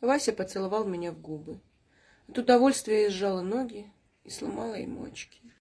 Вася поцеловал меня в губы. От удовольствия я сжала ноги и сломала ему очки.